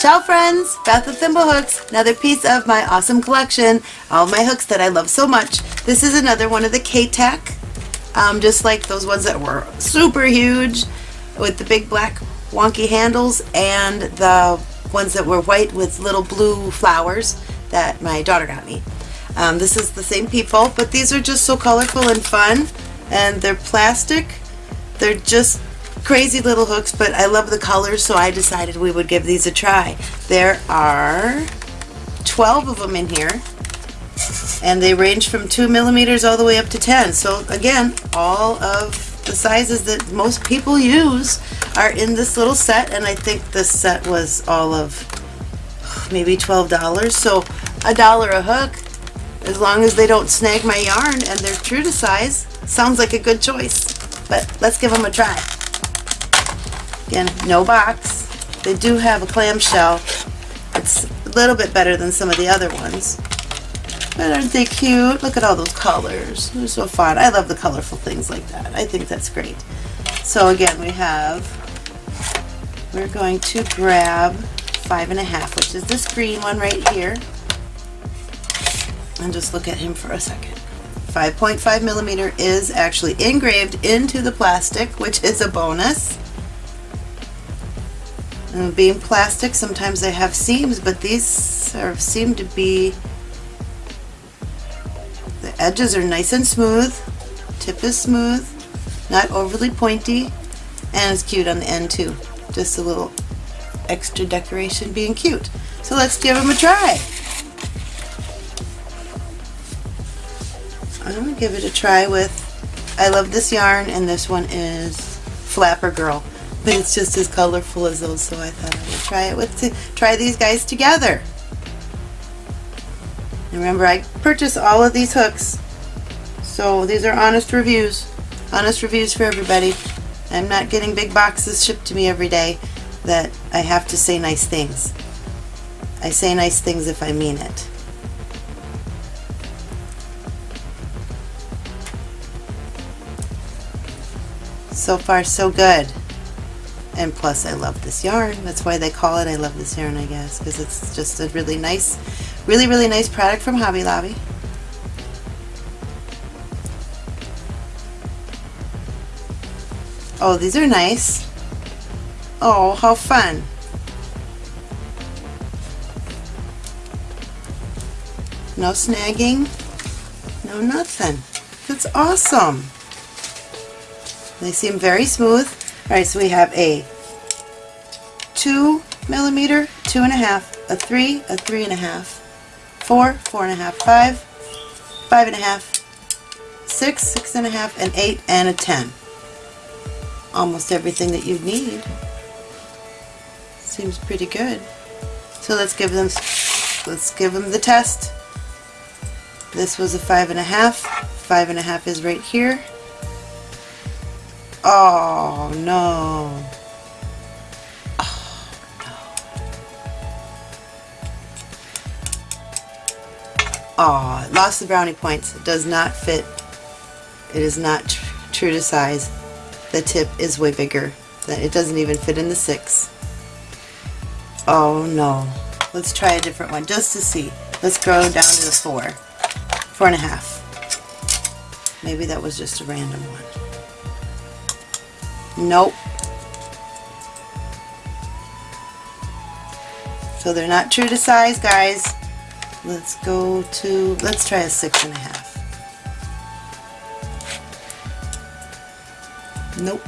Ciao friends, Beth with Thimble Hooks, another piece of my awesome collection, all my hooks that I love so much. This is another one of the K-Tech, um, just like those ones that were super huge with the big black wonky handles and the ones that were white with little blue flowers that my daughter got me. Um, this is the same people, but these are just so colorful and fun and they're plastic. They're just crazy little hooks, but I love the colors, so I decided we would give these a try. There are 12 of them in here, and they range from 2 millimeters all the way up to 10. So again, all of the sizes that most people use are in this little set, and I think this set was all of maybe $12. So a dollar a hook, as long as they don't snag my yarn and they're true to size, sounds like a good choice. But let's give them a try. Again, no box. They do have a clamshell. It's a little bit better than some of the other ones. But aren't they cute? Look at all those colors. They're so fun. I love the colorful things like that. I think that's great. So again, we have, we're going to grab five and a half, which is this green one right here. And just look at him for a second. 5.5 millimeter is actually engraved into the plastic, which is a bonus. And being plastic, sometimes they have seams, but these are, seem to be, the edges are nice and smooth, tip is smooth, not overly pointy, and it's cute on the end too. Just a little extra decoration being cute. So let's give them a try. I'm going to give it a try with, I love this yarn, and this one is Flapper Girl but it's just as colorful as those so I thought I would try it with try these guys together. Remember I purchased all of these hooks. So these are honest reviews. Honest reviews for everybody. I'm not getting big boxes shipped to me every day that I have to say nice things. I say nice things if I mean it. So far so good and plus I love this yarn. That's why they call it I love this yarn I guess because it's just a really nice really really nice product from Hobby Lobby. Oh these are nice. Oh how fun. No snagging no nothing. That's awesome. They seem very smooth Alright, so we have a 2 millimeter, two and a 3, a 3 and a half, 4, 4 and a half, 5, 5 and a half, 6, 6 and a half, and 8, and a 10. Almost everything that you need. Seems pretty good. So let's give them let's give them the test. This was a five and a half. Five and a half is right here. Oh no. Oh no. Oh, lost the brownie points. It does not fit. It is not tr true to size. The tip is way bigger. It doesn't even fit in the six. Oh no. Let's try a different one just to see. Let's go down to the four. Four and a half. Maybe that was just a random one. Nope. So they're not true to size, guys. Let's go to, let's try a six and a half. Nope,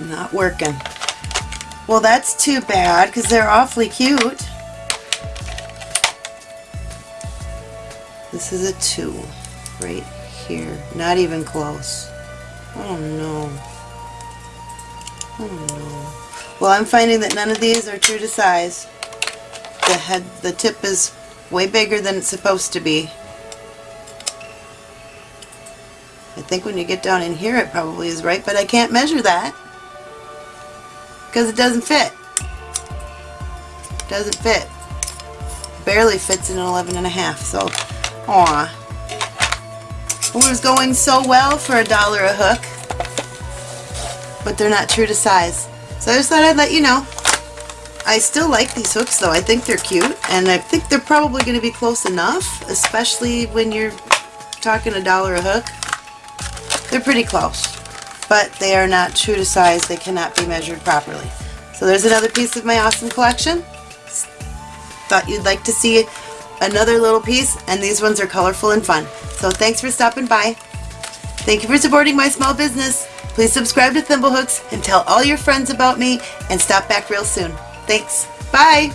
not working. Well, that's too bad because they're awfully cute. This is a two right here. Not even close. Oh no. No. Well, I'm finding that none of these are true to size. The head, the tip is way bigger than it's supposed to be. I think when you get down in here it probably is right, but I can't measure that because it doesn't fit. It doesn't fit. Barely fits in an 11 and a half, so aw. It was going so well for a dollar a hook but they're not true to size. So I just thought I'd let you know. I still like these hooks though. I think they're cute and I think they're probably going to be close enough, especially when you're talking a dollar a hook. They're pretty close, but they are not true to size. They cannot be measured properly. So there's another piece of my awesome collection. Thought you'd like to see another little piece and these ones are colorful and fun. So thanks for stopping by. Thank you for supporting my small business. Please subscribe to Thimblehooks and tell all your friends about me and stop back real soon. Thanks. Bye.